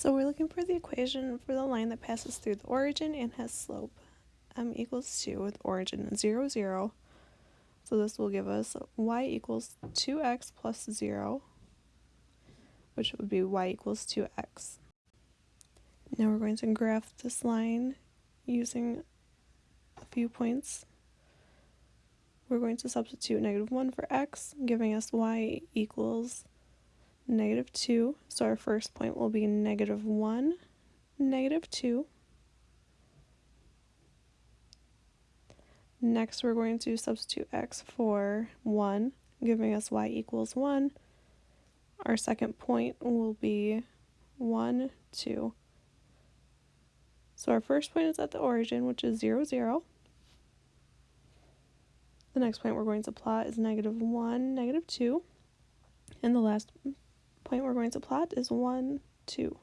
So we're looking for the equation for the line that passes through the origin and has slope m equals 2 with origin 0, 0. So this will give us y equals 2x plus 0, which would be y equals 2x. Now we're going to graph this line using a few points. We're going to substitute negative 1 for x, giving us y equals negative 2. So our first point will be negative 1, negative 2. Next, we're going to substitute x for 1, giving us y equals 1. Our second point will be 1, 2. So our first point is at the origin, which is 0, 0. The next point we're going to plot is negative 1, negative 2. And the last point we're going to plot is 1, 2.